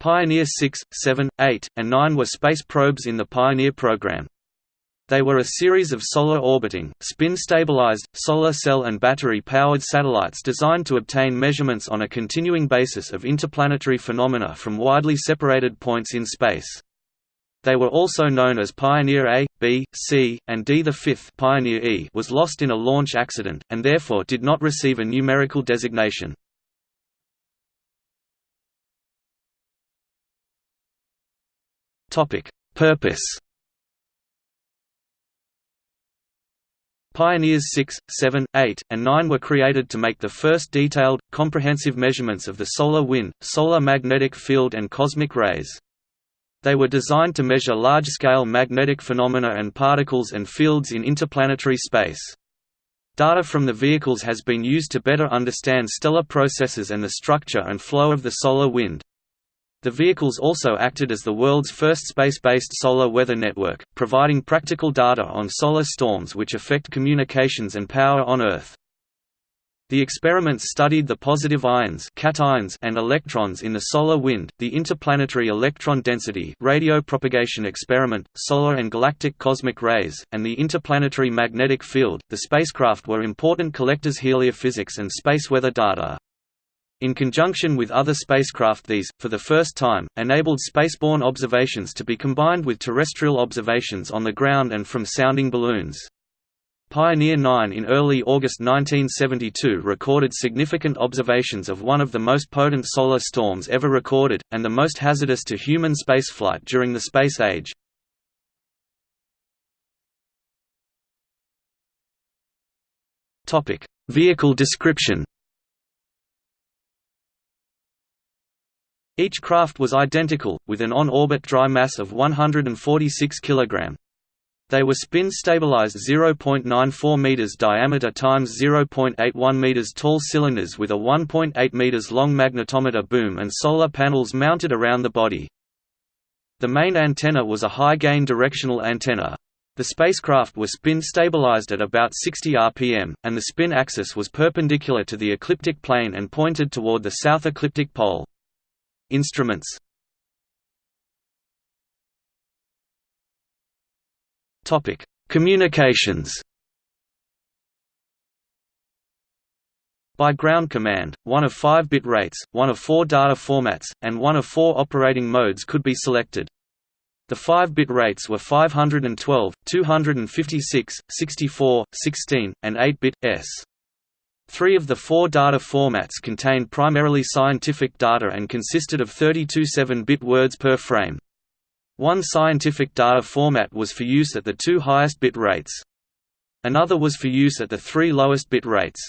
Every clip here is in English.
Pioneer 6, 7, 8, and 9 were space probes in the Pioneer program. They were a series of solar orbiting, spin-stabilized, solar cell and battery-powered satellites designed to obtain measurements on a continuing basis of interplanetary phenomena from widely separated points in space. They were also known as Pioneer A, B, C, and D. The fifth Pioneer E was lost in a launch accident, and therefore did not receive a numerical designation. Purpose Pioneers 6, 7, 8, and 9 were created to make the first detailed, comprehensive measurements of the solar wind, solar magnetic field and cosmic rays. They were designed to measure large-scale magnetic phenomena and particles and fields in interplanetary space. Data from the vehicles has been used to better understand stellar processes and the structure and flow of the solar wind. The vehicles also acted as the world's first space-based solar weather network, providing practical data on solar storms which affect communications and power on Earth. The experiments studied the positive ions cations and electrons in the solar wind, the interplanetary electron density radio propagation experiment, solar and galactic cosmic rays, and the interplanetary magnetic field. The spacecraft were important collectors heliophysics and space weather data. In conjunction with other spacecraft these, for the first time, enabled spaceborne observations to be combined with terrestrial observations on the ground and from sounding balloons. Pioneer 9 in early August 1972 recorded significant observations of one of the most potent solar storms ever recorded, and the most hazardous to human spaceflight during the space age. Vehicle description Each craft was identical, with an on-orbit dry mass of 146 kg. They were spin-stabilized 0.94 meters diameter times 0.81 meters tall cylinders with a 1.8 meters long magnetometer boom and solar panels mounted around the body. The main antenna was a high-gain directional antenna. The spacecraft were spin-stabilized at about 60 rpm, and the spin axis was perpendicular to the ecliptic plane and pointed toward the south ecliptic pole. Instruments Topic: Communications. By ground command, one of five bit rates, one of four data formats, and one of four operating modes could be selected. The 5-bit rates were 512, 256, 64, 16, and 8-bit, s. Three of the four data formats contained primarily scientific data and consisted of 32 7-bit words per frame. One scientific data format was for use at the two highest bit rates. Another was for use at the three lowest bit rates.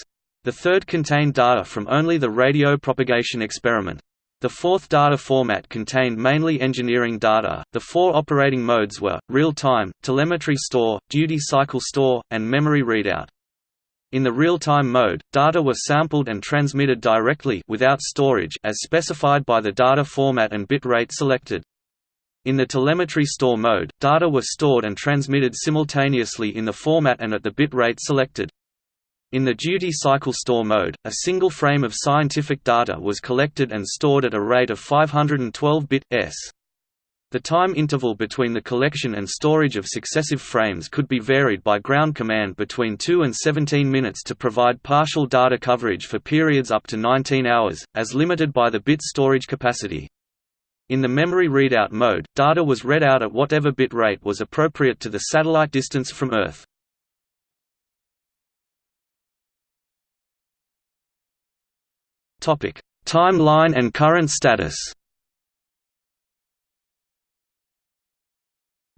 The third contained data from only the radio propagation experiment. The fourth data format contained mainly engineering data. The four operating modes were real time, telemetry store, duty cycle store, and memory readout. In the real-time mode, data were sampled and transmitted directly without storage as specified by the data format and bit rate selected. In the telemetry store mode, data were stored and transmitted simultaneously in the format and at the bit rate selected. In the duty cycle store mode, a single frame of scientific data was collected and stored at a rate of 512 bit s. The time interval between the collection and storage of successive frames could be varied by ground command between 2 and 17 minutes to provide partial data coverage for periods up to 19 hours, as limited by the bit storage capacity. In the memory readout mode, data was read out at whatever bit rate was appropriate to the satellite distance from Earth. Timeline and current status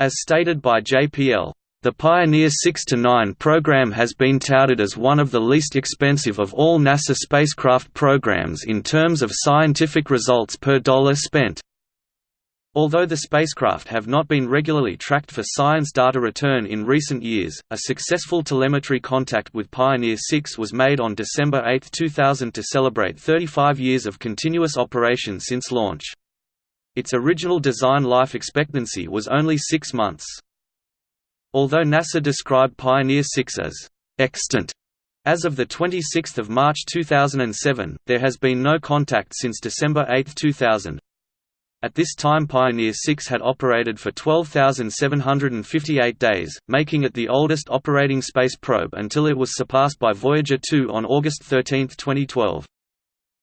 As stated by JPL, the Pioneer 6–9 program has been touted as one of the least expensive of all NASA spacecraft programs in terms of scientific results per dollar spent. Although the spacecraft have not been regularly tracked for science data return in recent years, a successful telemetry contact with Pioneer 6 was made on December 8, 2000 to celebrate 35 years of continuous operation since launch. Its original design life expectancy was only six months. Although NASA described Pioneer 6 as extant as of 26 March 2007, there has been no contact since December 8, 2000. At this time Pioneer 6 had operated for 12,758 days, making it the oldest operating space probe until it was surpassed by Voyager 2 on August 13, 2012.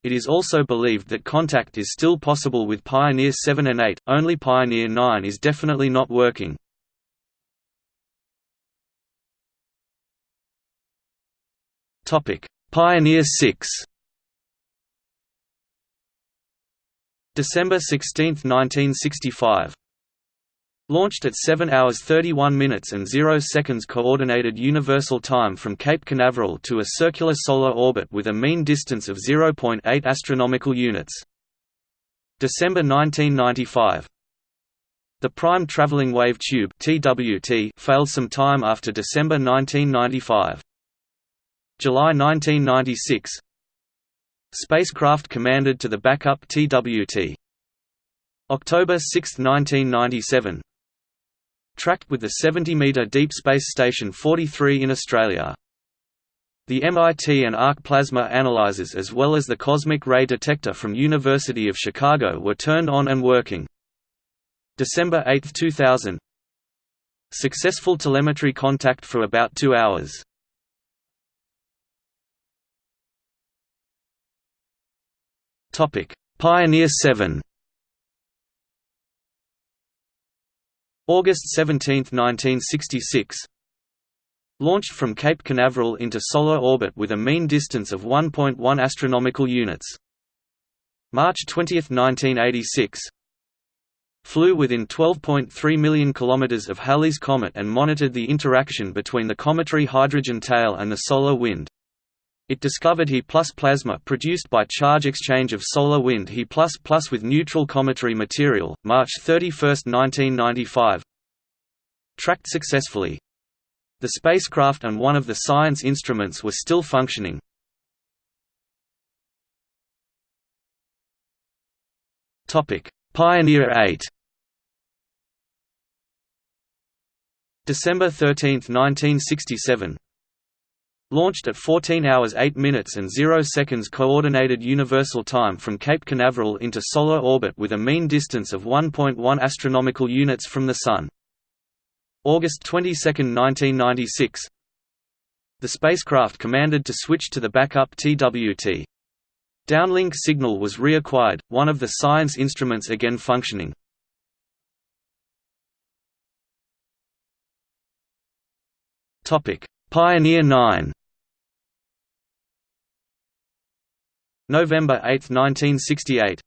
It is also believed that contact is still possible with Pioneer 7 and 8, only Pioneer 9 is definitely not working. Pioneer 6 December 16, 1965 Launched at 7 hours 31 minutes and 0 seconds Coordinated Universal Time from Cape Canaveral to a circular solar orbit with a mean distance of 0.8 astronomical units. December 1995 The Prime Traveling Wave Tube (TWT) failed some time after December 1995. July 1996 Spacecraft commanded to the backup TWT. October 6, 1997 Tracked with the 70-metre Deep Space Station 43 in Australia. The MIT and arc plasma analyzers as well as the cosmic ray detector from University of Chicago were turned on and working. December 8, 2000 Successful telemetry contact for about two hours. Pioneer 7 August 17, 1966 Launched from Cape Canaveral into solar orbit with a mean distance of 1.1 astronomical units. March 20, 1986 Flew within 12.3 million kilometers of Halley's Comet and monitored the interaction between the cometary hydrogen tail and the solar wind. It discovered He plus plasma produced by charge exchange of solar wind He plus with neutral cometary material, March 31, 1995 Tracked successfully. The spacecraft and one of the science instruments were still functioning. Pioneer 8 December 13, 1967 Launched at 14 hours 8 minutes and 0 seconds Coordinated Universal Time from Cape Canaveral into solar orbit with a mean distance of 1.1 astronomical units from the Sun. August 22, 1996 The spacecraft commanded to switch to the backup TWT. Downlink signal was reacquired, one of the science instruments again functioning. Pioneer 9 November 8, 1968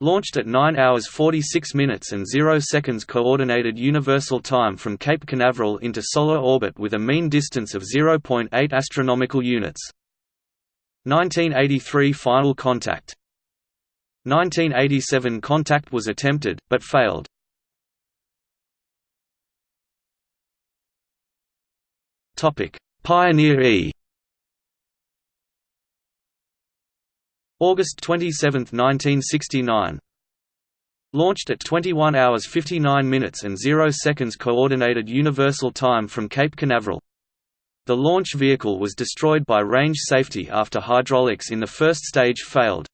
Launched at 9 hours 46 minutes and 0 seconds Coordinated Universal Time from Cape Canaveral into solar orbit with a mean distance of 0.8 astronomical units. 1983 Final contact 1987 contact was attempted, but failed. Pioneer E August 27, 1969 Launched at 21 hours 59 minutes and 0 seconds Coordinated Universal Time from Cape Canaveral. The launch vehicle was destroyed by range safety after hydraulics in the first stage failed.